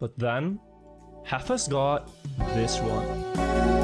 But then, Heffus got this one.